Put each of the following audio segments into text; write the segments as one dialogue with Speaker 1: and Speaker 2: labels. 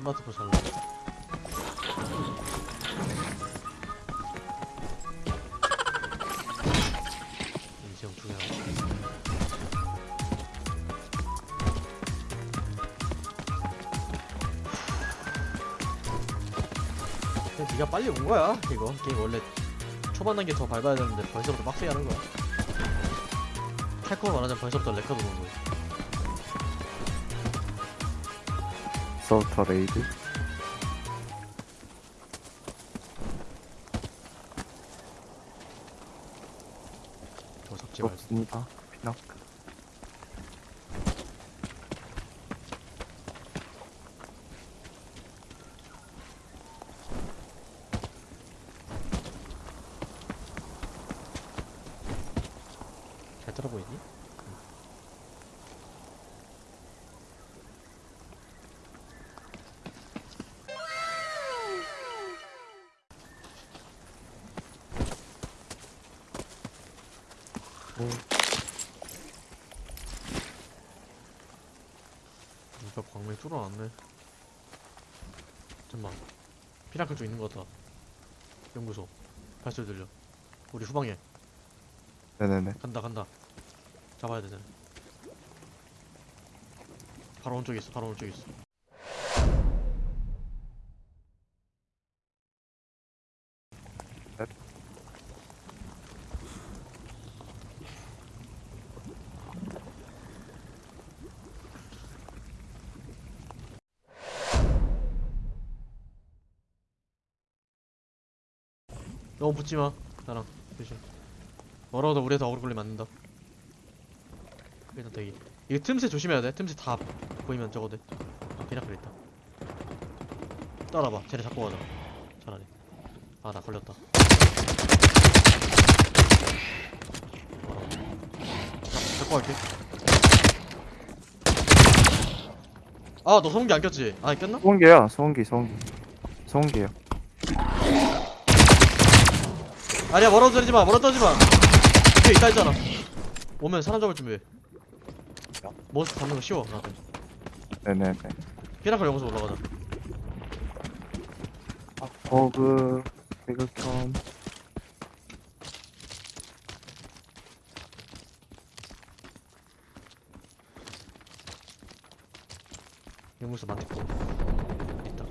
Speaker 1: 스마트폰 살라 인생 중요하고. 네가 빨리 온 거야 이거. 게임 원래 초반 단계 더 밟아야 되는데 벌써부터 빡세게 하는 거야. 탈코어 말하자면 벌써부터 레커드 오는 거야
Speaker 2: 서부터 레이드
Speaker 1: 저 섞지 말고.
Speaker 2: 없습니다. 피낙
Speaker 1: 잘 들어 보이니? 이거 광맥 뚫어놨네. 잠깐만. 피라클 쪽 있는 것 같다 연구소. 발소리 들려. 우리 후방에.
Speaker 2: 네네네.
Speaker 1: 간다 간다. 잡아야 되잖아. 바로 오른쪽에 있어 바로 오른쪽에 있어 너무 붙지마. 나랑 조심 멀어도 우리가 더 오래 걸리면 안 된다. 일단 대기. 이거 틈새 조심해야 돼. 틈새 다 보이면 저거 돼 아, 비나클 있다. 따라봐. 쟤네 잡고 가자. 차라리. 아나 걸렸다. 잡고 갈게. 아너 소음기 안 꼈지? 아 꼈나?
Speaker 2: 소음기야. 소음기 소음기. 소음기요
Speaker 1: 아니야 멀어 떨지 마 멀어 떨지 마. 뒤에 있다 했잖아. 오면 사람 잡을 준비해. 모스 잡는 거 쉬워 나한테.
Speaker 2: 네네네.
Speaker 1: 피나클 여기서 올라가자.
Speaker 2: 버그 배그캠
Speaker 1: 유무수 많겠고 있다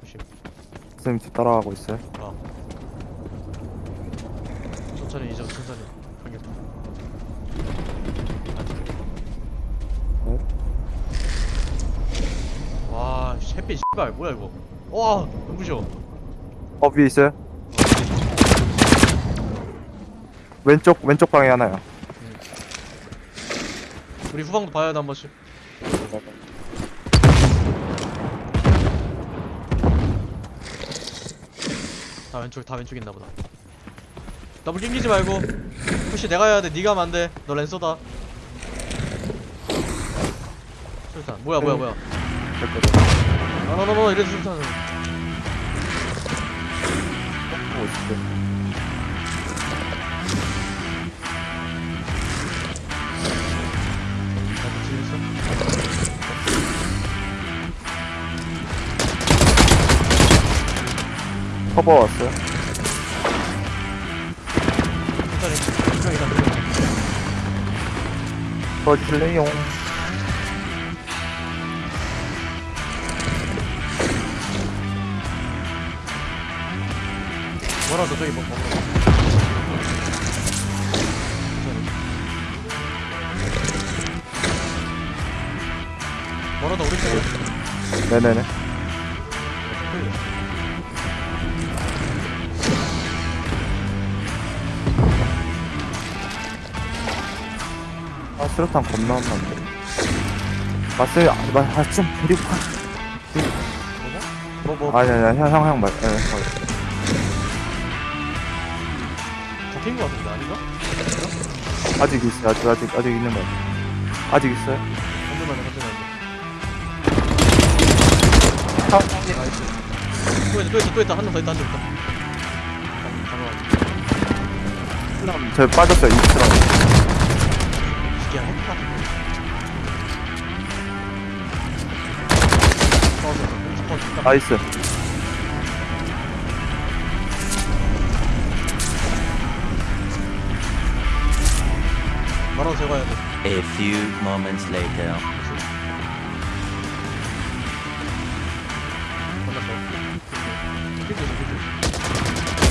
Speaker 1: 조심
Speaker 2: 쌤 뒤 따라가고 있어요.
Speaker 1: 아 천천히 이제 천천히. 와 햇빛 씨발 뭐야 이거? 와 눈부셔
Speaker 2: 어 위에 있어요? 왼쪽 왼쪽 방에 하나요.
Speaker 1: 우리 후방도 봐야 돼 한 번씩 다 왼쪽 다 왼쪽 있나 보다. 더블 낑기지 말고. 푸시 내가 해야 돼? 네가 하면 안돼. 너 랜서다. 술탄. 뭐야 뭐야 뭐야. 아너너너 이래도 술탄.
Speaker 2: 보고 있어 커버 왔어요. 도와주실래요
Speaker 1: 뭐라도 저기 뭐. 천천히 뭐라도 우리 쪽에
Speaker 2: 네네네 수류탄 겁나 없는데. 맞어요 아좀 데리고 가.
Speaker 1: 뭐 뭐
Speaker 2: 아니 아니 형 형형 말 예, 어.
Speaker 1: 잡힌 거 같은데 아닌가?
Speaker 2: 아직 있어요. 아직 아직 아직 있는 거 아직 있어요?
Speaker 1: 건들만 해 건들만
Speaker 2: 아,
Speaker 1: 해 나이스 또 있다 또 있다 또 있다. 한명더 있다 한 명 있다. 바로
Speaker 2: 저 빠졌어요 이스
Speaker 1: 기야 했다 꺼져
Speaker 2: 나이스.
Speaker 1: 바로 제거해야 돼.
Speaker 3: A few moments later.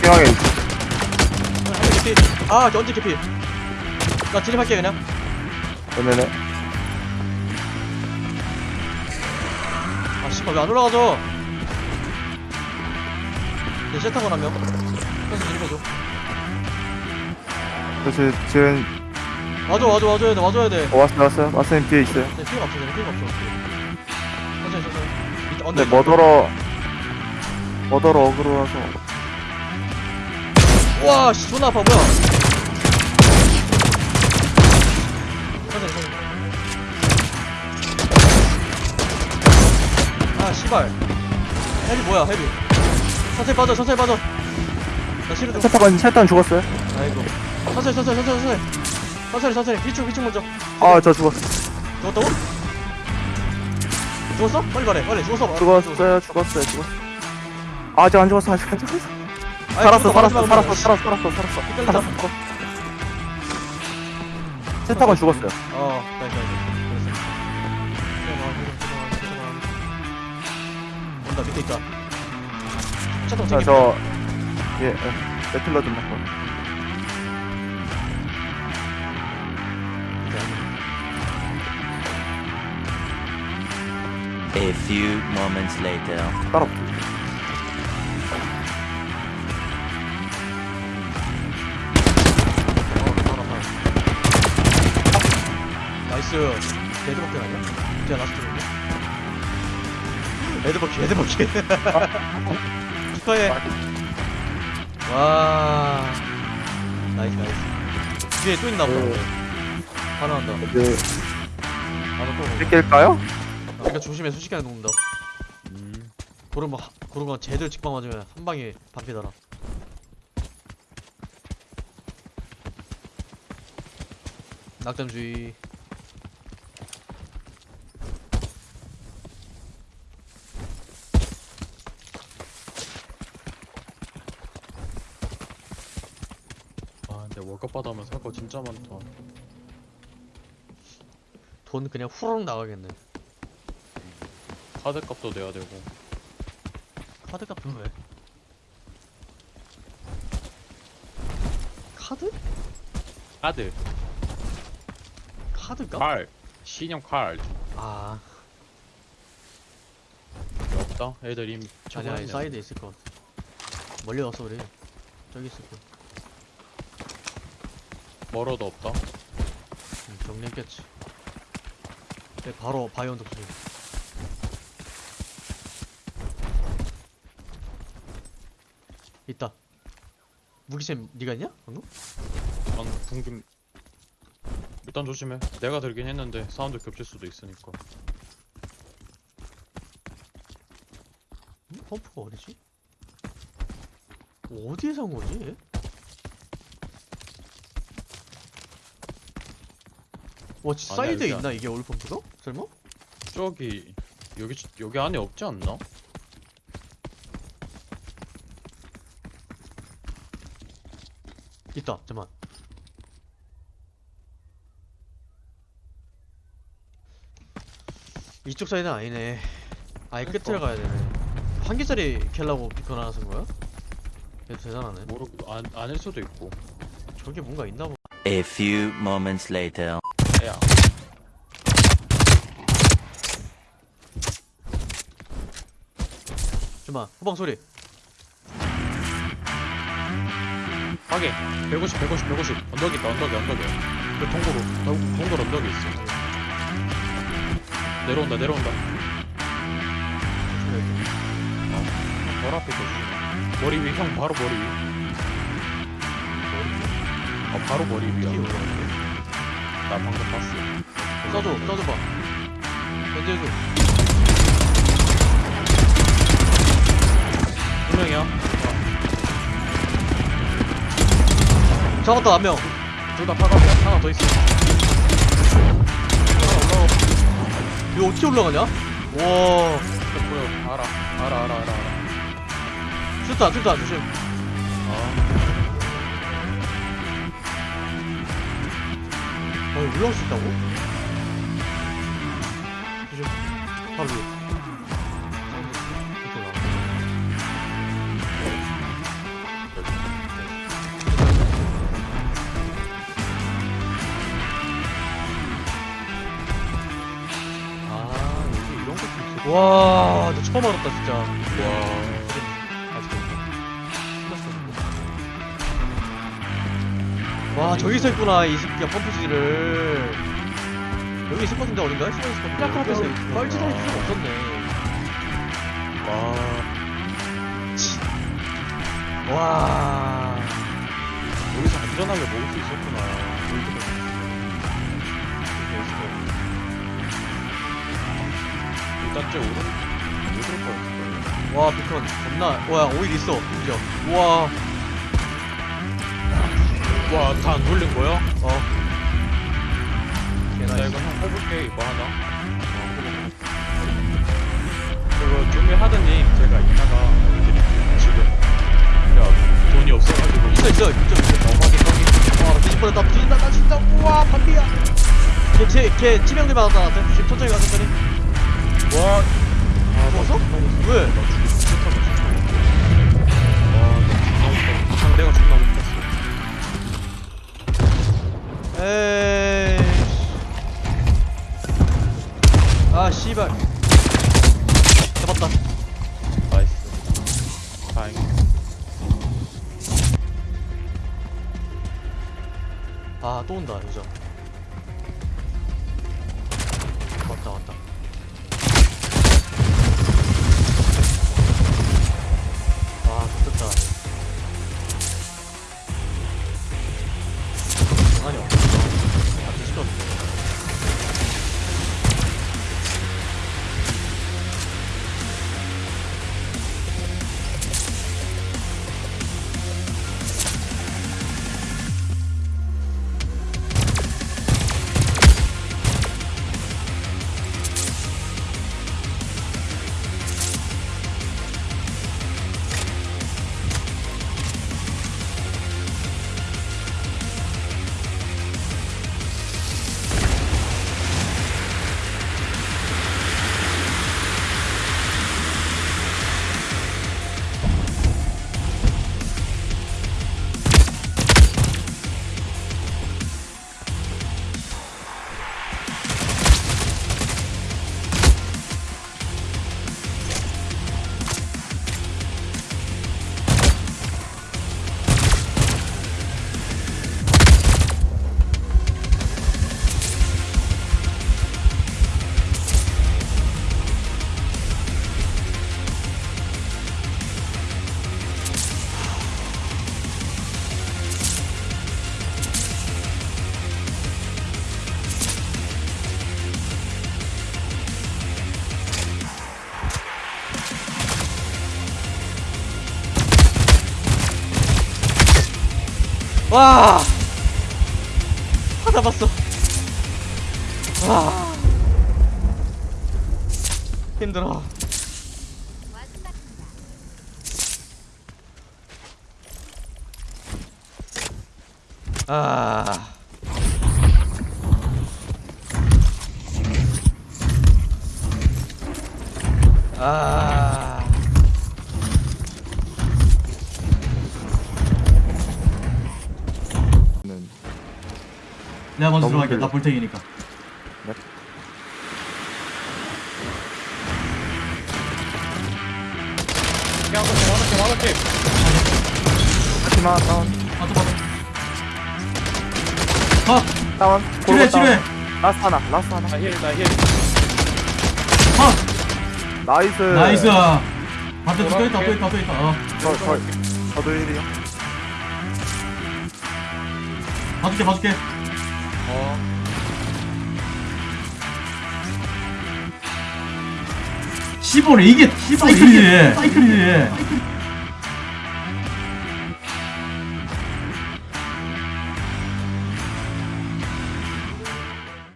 Speaker 2: 피하게
Speaker 1: 아, 아 언제 개피 나 진입할게 그냥.
Speaker 2: 네네네.
Speaker 1: 아 씨발 왜 안 올라가죠? 내 세타건 한명 그래서 진입해줘
Speaker 2: 그래서 지금
Speaker 1: 와줘 와줘 와줘야 돼 와줘야 돼.
Speaker 2: 어, 왔어요 왔어요. 왔어요 뒤에 있어요.
Speaker 1: 내 피가 없어 내 피가 없어. 천천히 천천히. 언제
Speaker 2: 근데 머더러 머더러 어그로라서.
Speaker 1: 와씨 존나 아파 뭐야 천천히 천천히 아 씨발 헤비 뭐야 헤비 천천히 빠져 천천히 빠져 나 실드
Speaker 2: 차타건 차탄 죽었어요.
Speaker 1: 아이고 천천히 천천히 천천히 천천히 천천히 천천히 휘축 휘축 먼저
Speaker 2: 아 저 죽었어.
Speaker 1: 죽었다고? 죽었어? 빨리 말해 빨리 죽었어
Speaker 2: 죽었어요 죽었어요 죽었어. 아직 안 죽었어 아직 안 죽었어. 살았어 살았어. 살았어 살았어 살았어 살았어. 살았어. 차타건 죽었어요.
Speaker 1: 어 나이스 나이스 그랬어 온다 밑에 있다 차통
Speaker 2: 자저 예, 예. 배틀러 좀 먹고.
Speaker 3: A few moments later.
Speaker 2: 따로.
Speaker 1: 나이스. 레드버킷 아니야? 제가 라스트로네 레드버킷 레드버킷. 축하해 와. 나이스 나이스. 뒤에 또 있나 보다.
Speaker 2: 오.
Speaker 1: 하나 한다.
Speaker 2: 이제
Speaker 1: 하나 또.
Speaker 2: 낄까요?
Speaker 1: 아, 그러니까 조심해. 순식간에 녹는다 고르면 하- 고르면 제대로 직방 맞으면 한 방에 반피더라. 낙점주의
Speaker 4: 아 받아오면 살 거 진짜 많다.
Speaker 1: 돈 그냥 후루룩 나가겠네.
Speaker 4: 카드 값도 내야 되고.
Speaker 1: 카드 값은 왜? 카드?
Speaker 4: 카드.
Speaker 1: 카드 값?
Speaker 4: 칼. 신용 카드
Speaker 1: 아.
Speaker 4: 없다? 애들 이미
Speaker 1: 아니 아니. 사이드에 있을 것 같아. 멀리 왔어 우리 저기 있을 거
Speaker 4: 멀어도 없다
Speaker 1: 응, 정리했겠지 네, 바로 바이온 독수 있다 무기챔 니가 있냐? 방금?
Speaker 4: 난 궁금 일단 조심해 내가 들긴 했는데 사운드 겹칠 수도 있으니까
Speaker 1: 응? 펌프가 어디지? 어디에 산 거지? 와 사이드에 있나 이게 올펌프가? 설마?
Speaker 4: 저기 여기 여기 안에 없지 않나?
Speaker 1: 있다 잠만 이쪽 사이드는 아니네 아예
Speaker 4: 그러니까.
Speaker 1: 끝을 가야 되네 한 개짜리 캘라고 비컨 하나 쓴 거야? 얘도 대단하네
Speaker 4: 모르 안 아닐 수도 있고
Speaker 1: 저게 뭔가 있나 보
Speaker 3: A few moments later.
Speaker 4: 야
Speaker 1: 잠만 후방 소리.
Speaker 4: 하게 150 150 150 언덕 있다 언덕에 언덕에 그 동굴로 동- 동굴 언덕에 있어. 내려온다 내려온다.
Speaker 1: 조심해
Speaker 4: 바로 앞에 있어. 머리 위형 바로 머리 위. 어, 바로 머리
Speaker 1: 키
Speaker 4: 위야. 나 방금 봤어.
Speaker 1: 써줘 써줘봐. 견제해줘 잡았다 한명.
Speaker 4: 둘다 파갑이야 하나 더 있어.
Speaker 1: 이거 어떻게 올라가냐? 와.
Speaker 4: 보여 알아. 알아 알아 알아 알아.
Speaker 1: 슈타 슈타 조심. 어. 여기 올라올 수 있다고? 조심. 바로 위에 와 나 처음 알았다 진짜.
Speaker 4: 와.
Speaker 1: 와 저기서 있구나 이 새끼가 펌프지를. 여기 있을 것 같은데 어딘가? 시간 있을 것 같은데 그 앞에서 뻘짓할 필요가 없었네.
Speaker 4: 와.
Speaker 1: 와.
Speaker 4: 여기서 안전하게 먹을 수 있었구나. 일단 쟤 오른 오를 거였을
Speaker 1: 와 비컨 겁나 와야 오일 있어.
Speaker 4: 거야. 와, 다 안 돌린 거야?
Speaker 1: 어.
Speaker 4: 나 이거 형 해볼게 이거 하나. 그거 준비하더니 제가 이따가 지금 야 돈이 없어가지고.
Speaker 1: 있어 있어 있죠 있어
Speaker 4: 어, 확인 확인.
Speaker 1: 와 뻔했다 뒤진다 나 진짜. 우와 반피야. 걔걔 치명타 받았다 나한테. 천천히 가 천천히
Speaker 4: 와. 아,
Speaker 1: 죽었어? 왜?
Speaker 4: 와. 상대가 존나 못했어.
Speaker 1: 에이 아 씨발 잡았다
Speaker 4: nice. 다행.
Speaker 1: 아또 온다 여자 와! 다 잡았어. 와. 힘들어. 아. 아.
Speaker 5: 내가 먼저 들어갈게. 나 볼탱이니까.
Speaker 4: 야, 하나씩, 하나씩, 하나씩.
Speaker 2: 하지마 다운
Speaker 5: 아, 또 받아. 아,
Speaker 2: 다운
Speaker 5: 치료해.
Speaker 2: 다운. last 하나 last 하나
Speaker 4: 나 heal, 나 heal.
Speaker 5: 아, nice nice. 반대 또 있다, 또 있다, 또 있다. 어.
Speaker 2: 저, 저, 저도 1이요
Speaker 5: 봐줄게, 봐줄게.
Speaker 4: 어.
Speaker 5: 15래, 이게 사이클이지. 사이클이지.